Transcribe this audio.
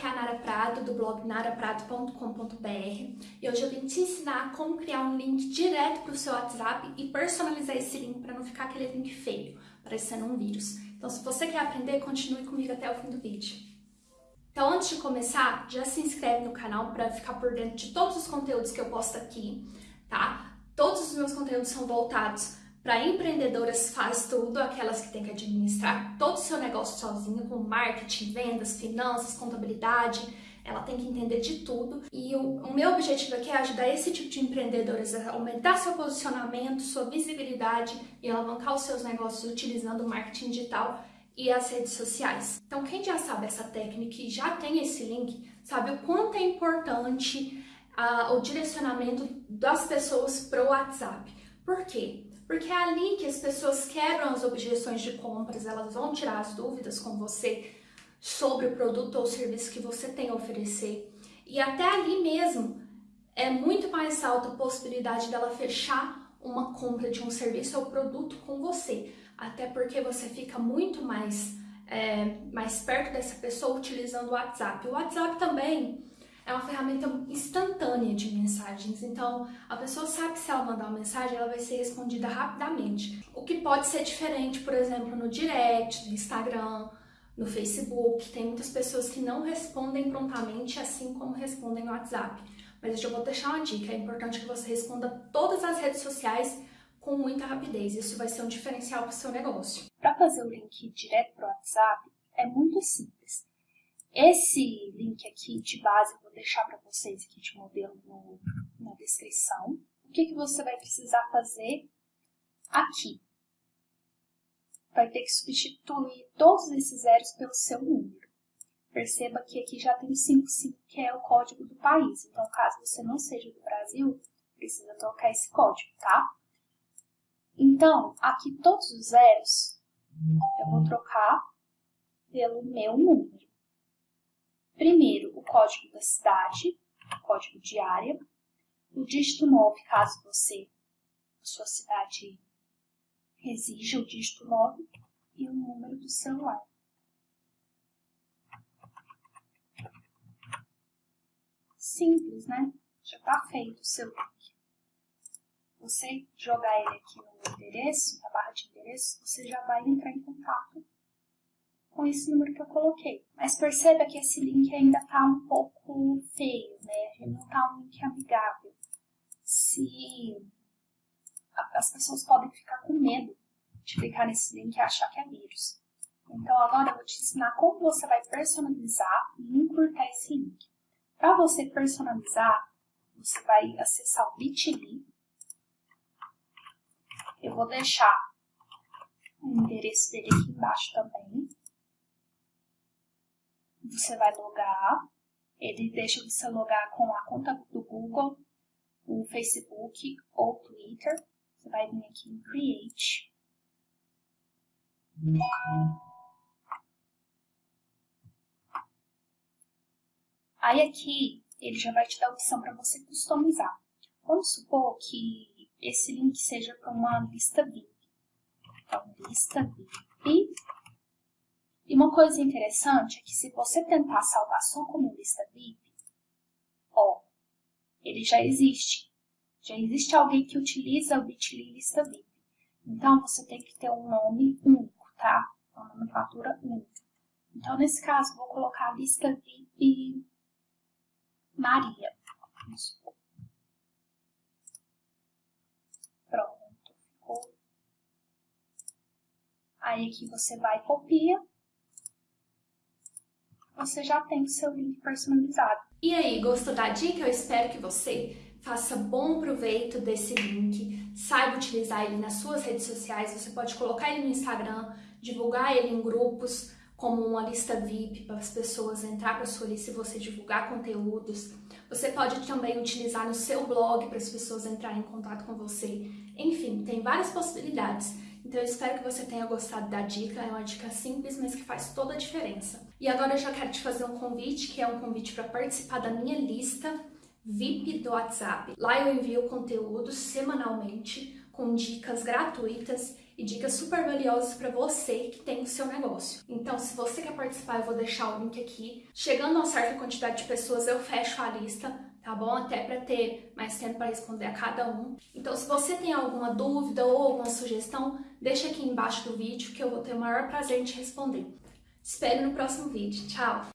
aqui é a Nara Prado, do blog naraprado.com.br e hoje eu vim te ensinar como criar um link direto para o seu WhatsApp e personalizar esse link para não ficar aquele link feio, parecendo um vírus. Então se você quer aprender, continue comigo até o fim do vídeo. Então antes de começar, já se inscreve no canal para ficar por dentro de todos os conteúdos que eu posto aqui, tá? Todos os meus conteúdos são voltados para empreendedoras faz tudo, aquelas que têm que administrar todo o seu negócio sozinha, com marketing, vendas, finanças, contabilidade, ela tem que entender de tudo. E o, o, meu objetivo aqui é ajudar esse tipo de empreendedoras a aumentar seu posicionamento, sua visibilidade e alavancar os seus negócios utilizando o marketing digital e as redes sociais. Então, quem já sabe essa técnica e já tem esse link, sabe o quanto é importante uh, o direcionamento das pessoas para o WhatsApp. Por quê? Porque é ali que as pessoas quebram as objeções de compras, elas vão tirar as dúvidas com você sobre o produto ou serviço que você tem a oferecer. E até ali mesmo é muito mais alta a possibilidade dela fechar uma compra de um serviço ou produto com você. Até porque você fica muito mais, é, mais perto dessa pessoa utilizando o WhatsApp. O WhatsApp também é uma ferramenta instantânea de mensagens, então a pessoa sabe que se ela mandar uma mensagem, ela vai ser respondida rapidamente. O que pode ser diferente, por exemplo, no direct, no Instagram, no Facebook, tem muitas pessoas que não respondem prontamente, assim como respondem no WhatsApp. Mas eu já vou deixar uma dica, é importante que você responda todas as redes sociais com muita rapidez, isso vai ser um diferencial para o seu negócio. Para fazer o link direto para o WhatsApp, é muito simples. Esse link aqui de base eu vou deixar para vocês aqui de modelo no, na descrição. O que, que você vai precisar fazer aqui? Vai ter que substituir todos esses zeros pelo seu número. Perceba que aqui já tem 55, que é o código do país. Então, caso você não seja do Brasil, precisa trocar esse código, tá? Então, aqui todos os zeros eu vou trocar pelo meu número. Primeiro, o código da cidade, o código de área, o dígito 9, caso você, sua cidade exija o dígito 9, e o número do celular. Simples, né? Já está feito o seu link. Você jogar ele aqui no endereço, na barra de endereço, você já vai entrar em contato com esse número que eu coloquei. Mas perceba que esse link ainda está um pouco feio, né? Ele não está um link amigável. Se as pessoas podem ficar com medo de clicar nesse link e achar que é vírus. Então agora eu vou te ensinar como você vai personalizar e encurtar esse link. Para você personalizar, você vai acessar o Bitly. Eu vou deixar o endereço dele aqui embaixo também você vai logar, ele deixa você logar com a conta do Google, o Facebook ou Twitter. Você vai vir aqui em Create. Aí aqui, ele já vai te dar a opção para você customizar. Vamos supor que esse link seja para uma lista VIP. Então, lista VIP e uma coisa interessante é que se você tentar salvar só como lista VIP, ó, ele já existe. Já existe alguém que utiliza o Bitly lista VIP. Então, você tem que ter um nome único, tá? Uma nomenclatura única. Então, nesse caso, vou colocar a lista VIP Maria. Pronto, ficou. Aí aqui você vai copia você já tem o seu link personalizado. E aí, gostou da dica? Eu espero que você faça bom proveito desse link, saiba utilizar ele nas suas redes sociais, você pode colocar ele no Instagram, divulgar ele em grupos, como uma lista VIP para as pessoas entrar para sua lista e você divulgar conteúdos. Você pode também utilizar no seu blog para as pessoas entrarem em contato com você. Enfim, tem várias possibilidades. Então eu espero que você tenha gostado da dica, é uma dica simples, mas que faz toda a diferença. E agora eu já quero te fazer um convite, que é um convite para participar da minha lista VIP do WhatsApp. Lá eu envio conteúdos semanalmente com dicas gratuitas e dicas super valiosas para você que tem o seu negócio. Então, se você quer participar, eu vou deixar o link aqui. Chegando a uma certa quantidade de pessoas, eu fecho a lista, tá bom? Até para ter mais tempo para responder a cada um. Então, se você tem alguma dúvida ou alguma sugestão, deixa aqui embaixo do vídeo que eu vou ter o maior prazer em te responder. Espero no próximo vídeo. Tchau!